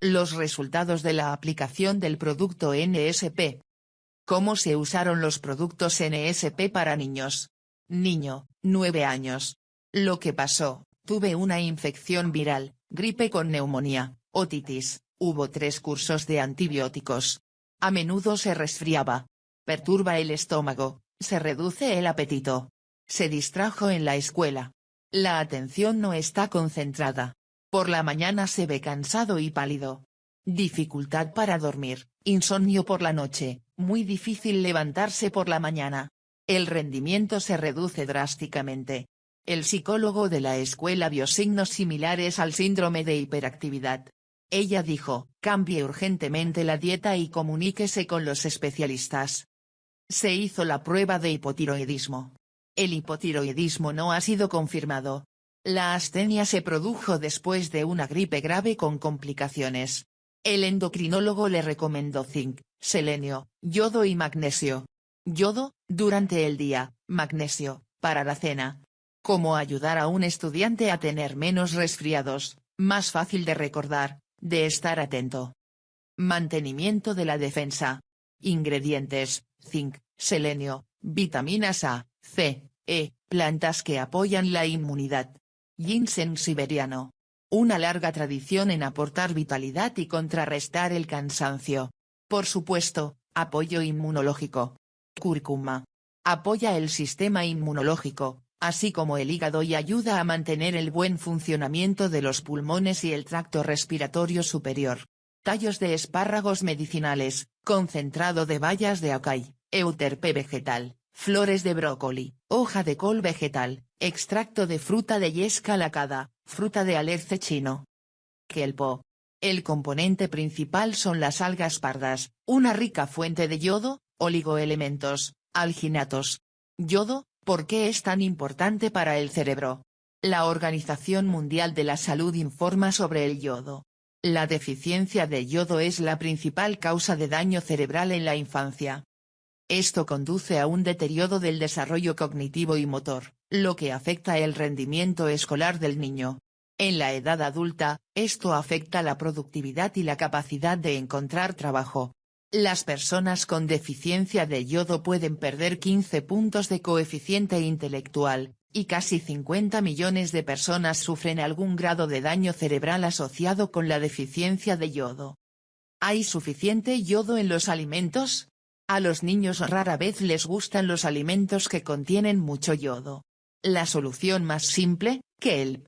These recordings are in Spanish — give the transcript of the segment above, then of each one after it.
Los resultados de la aplicación del producto NSP. ¿Cómo se usaron los productos NSP para niños? Niño, 9 años. Lo que pasó, tuve una infección viral, gripe con neumonía, otitis, hubo tres cursos de antibióticos. A menudo se resfriaba. Perturba el estómago, se reduce el apetito. Se distrajo en la escuela. La atención no está concentrada. Por la mañana se ve cansado y pálido. Dificultad para dormir, insomnio por la noche, muy difícil levantarse por la mañana. El rendimiento se reduce drásticamente. El psicólogo de la escuela vio signos similares al síndrome de hiperactividad. Ella dijo, cambie urgentemente la dieta y comuníquese con los especialistas. Se hizo la prueba de hipotiroidismo. El hipotiroidismo no ha sido confirmado. La astenia se produjo después de una gripe grave con complicaciones. El endocrinólogo le recomendó zinc, selenio, yodo y magnesio. Yodo, durante el día, magnesio, para la cena. Cómo ayudar a un estudiante a tener menos resfriados, más fácil de recordar, de estar atento. Mantenimiento de la defensa. Ingredientes, zinc, selenio, vitaminas A, C, E, plantas que apoyan la inmunidad. Ginseng siberiano. Una larga tradición en aportar vitalidad y contrarrestar el cansancio. Por supuesto, apoyo inmunológico. Cúrcuma. Apoya el sistema inmunológico, así como el hígado y ayuda a mantener el buen funcionamiento de los pulmones y el tracto respiratorio superior. Tallos de espárragos medicinales, concentrado de bayas de acai, euterpe vegetal, flores de brócoli, hoja de col vegetal, extracto de fruta de yesca lacada, fruta de alerce chino. Kelpo. El componente principal son las algas pardas, una rica fuente de yodo, oligoelementos, alginatos. Yodo, ¿por qué es tan importante para el cerebro? La Organización Mundial de la Salud informa sobre el yodo. La deficiencia de yodo es la principal causa de daño cerebral en la infancia. Esto conduce a un deterioro del desarrollo cognitivo y motor, lo que afecta el rendimiento escolar del niño. En la edad adulta, esto afecta la productividad y la capacidad de encontrar trabajo. Las personas con deficiencia de yodo pueden perder 15 puntos de coeficiente intelectual, y casi 50 millones de personas sufren algún grado de daño cerebral asociado con la deficiencia de yodo. ¿Hay suficiente yodo en los alimentos? A los niños rara vez les gustan los alimentos que contienen mucho yodo. La solución más simple, que el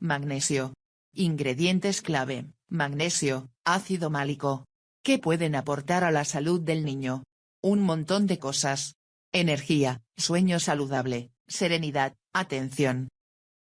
Magnesio. Ingredientes clave, magnesio, ácido málico, ¿Qué pueden aportar a la salud del niño? Un montón de cosas. Energía, sueño saludable, serenidad, atención.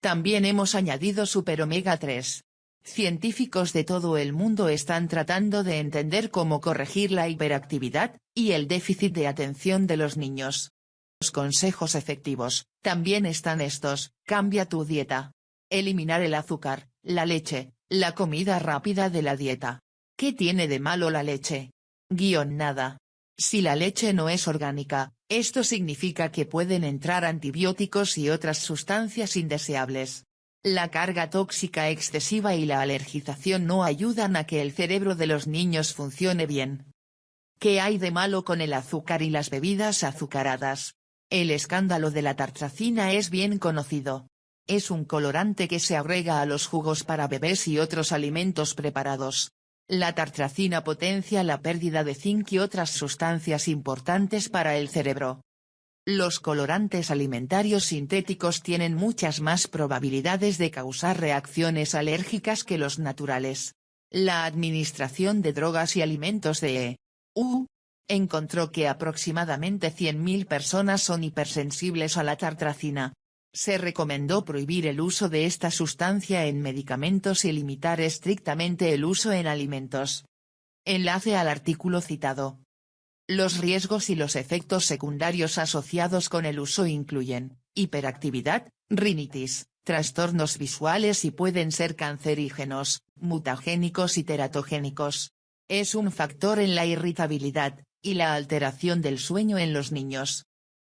También hemos añadido super omega 3. Científicos de todo el mundo están tratando de entender cómo corregir la hiperactividad, y el déficit de atención de los niños. Los consejos efectivos, también están estos, cambia tu dieta. Eliminar el azúcar, la leche, la comida rápida de la dieta. ¿Qué tiene de malo la leche? Guión nada. Si la leche no es orgánica, esto significa que pueden entrar antibióticos y otras sustancias indeseables. La carga tóxica excesiva y la alergización no ayudan a que el cerebro de los niños funcione bien. ¿Qué hay de malo con el azúcar y las bebidas azucaradas? El escándalo de la tartracina es bien conocido. Es un colorante que se agrega a los jugos para bebés y otros alimentos preparados. La tartracina potencia la pérdida de zinc y otras sustancias importantes para el cerebro. Los colorantes alimentarios sintéticos tienen muchas más probabilidades de causar reacciones alérgicas que los naturales. La Administración de Drogas y Alimentos de EU encontró que aproximadamente 100.000 personas son hipersensibles a la tartracina, se recomendó prohibir el uso de esta sustancia en medicamentos y limitar estrictamente el uso en alimentos. Enlace al artículo citado. Los riesgos y los efectos secundarios asociados con el uso incluyen, hiperactividad, rinitis, trastornos visuales y pueden ser cancerígenos, mutagénicos y teratogénicos. Es un factor en la irritabilidad, y la alteración del sueño en los niños.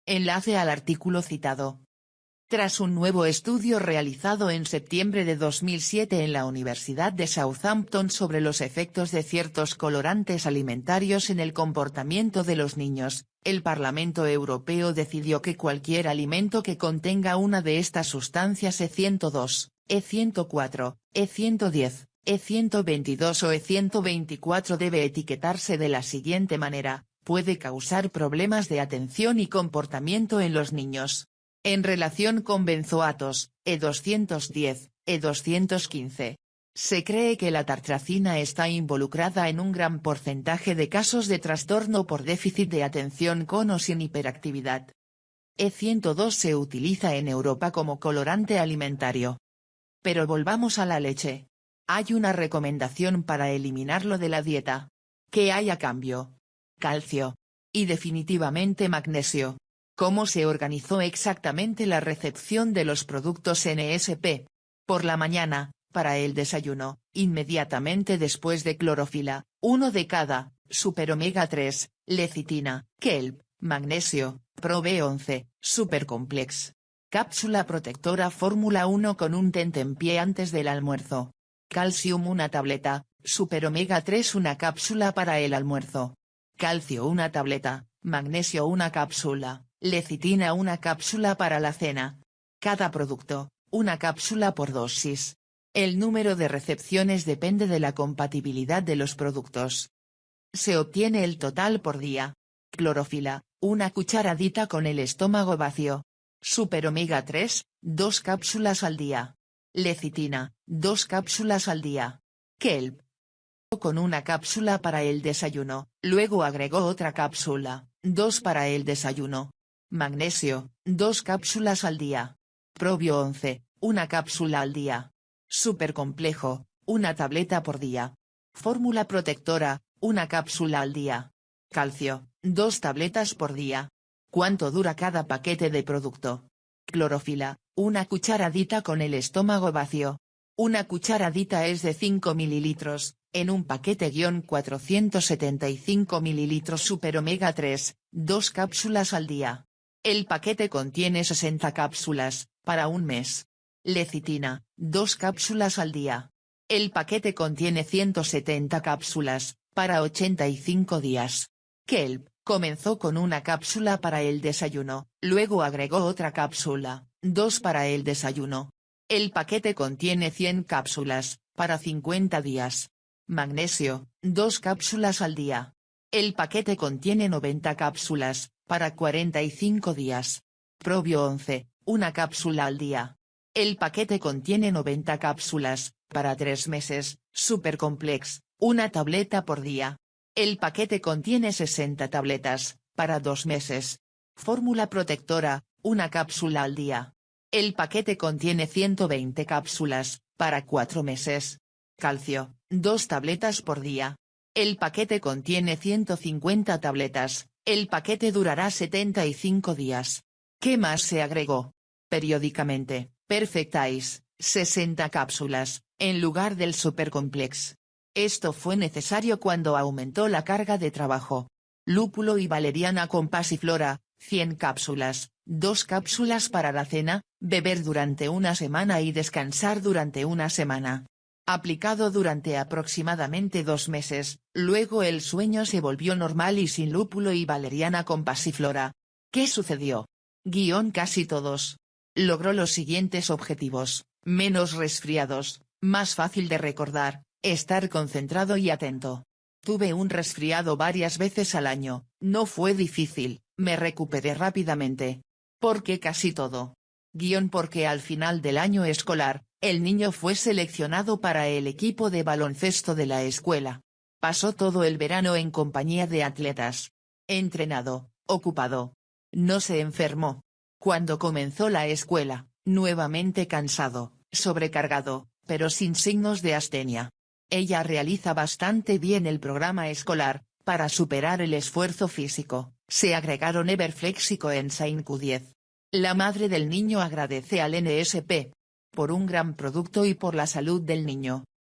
Enlace al artículo citado. Tras un nuevo estudio realizado en septiembre de 2007 en la Universidad de Southampton sobre los efectos de ciertos colorantes alimentarios en el comportamiento de los niños, el Parlamento Europeo decidió que cualquier alimento que contenga una de estas sustancias E102, E104, E110, E122 o E124 debe etiquetarse de la siguiente manera, puede causar problemas de atención y comportamiento en los niños. En relación con benzoatos, E210, E215. Se cree que la tartracina está involucrada en un gran porcentaje de casos de trastorno por déficit de atención con o sin hiperactividad. E102 se utiliza en Europa como colorante alimentario. Pero volvamos a la leche. Hay una recomendación para eliminarlo de la dieta. ¿Qué hay a cambio? Calcio. Y definitivamente magnesio. ¿Cómo se organizó exactamente la recepción de los productos NSP? Por la mañana, para el desayuno, inmediatamente después de clorofila, uno de cada, super omega 3, lecitina, kelp, magnesio, pro B11, supercomplex. Cápsula protectora fórmula 1 con un tentempié antes del almuerzo. Calcium una tableta, super omega 3 una cápsula para el almuerzo. Calcio una tableta, magnesio una cápsula, Lecitina una cápsula para la cena. Cada producto, una cápsula por dosis. El número de recepciones depende de la compatibilidad de los productos. Se obtiene el total por día. Clorofila, una cucharadita con el estómago vacío. Super omega 3, dos cápsulas al día. Lecitina, dos cápsulas al día. Kelp. Con una cápsula para el desayuno, luego agregó otra cápsula, dos para el desayuno. Magnesio, dos cápsulas al día. Probio 11, una cápsula al día. Supercomplejo, una tableta por día. Fórmula protectora, una cápsula al día. Calcio, dos tabletas por día. ¿Cuánto dura cada paquete de producto? Clorofila, una cucharadita con el estómago vacío. Una cucharadita es de 5 mililitros, en un paquete-475 mililitros super omega 3, dos cápsulas al día. El paquete contiene 60 cápsulas, para un mes. Lecitina, dos cápsulas al día. El paquete contiene 170 cápsulas, para 85 días. Kelp, comenzó con una cápsula para el desayuno, luego agregó otra cápsula, dos para el desayuno. El paquete contiene 100 cápsulas, para 50 días. Magnesio, dos cápsulas al día. El paquete contiene 90 cápsulas, para 45 días. Probio 11, una cápsula al día. El paquete contiene 90 cápsulas, para 3 meses, Supercomplex, una tableta por día. El paquete contiene 60 tabletas, para 2 meses. Fórmula protectora, una cápsula al día. El paquete contiene 120 cápsulas, para 4 meses. Calcio, 2 tabletas por día. El paquete contiene 150 tabletas, el paquete durará 75 días. ¿Qué más se agregó? Periódicamente, Perfectais, 60 cápsulas, en lugar del Supercomplex. Esto fue necesario cuando aumentó la carga de trabajo. Lúpulo y valeriana con pasiflora, 100 cápsulas, 2 cápsulas para la cena, beber durante una semana y descansar durante una semana aplicado durante aproximadamente dos meses, luego el sueño se volvió normal y sin lúpulo y valeriana con pasiflora. ¿Qué sucedió? Guión casi todos. Logró los siguientes objetivos, menos resfriados, más fácil de recordar, estar concentrado y atento. Tuve un resfriado varias veces al año, no fue difícil, me recuperé rápidamente. ¿Por qué casi todo? Guión porque al final del año escolar, el niño fue seleccionado para el equipo de baloncesto de la escuela. Pasó todo el verano en compañía de atletas. Entrenado, ocupado. No se enfermó. Cuando comenzó la escuela, nuevamente cansado, sobrecargado, pero sin signos de astenia. Ella realiza bastante bien el programa escolar, para superar el esfuerzo físico, se agregaron Everflex y Coenzyme Q10. La madre del niño agradece al NSP, por un gran producto y por la salud del niño.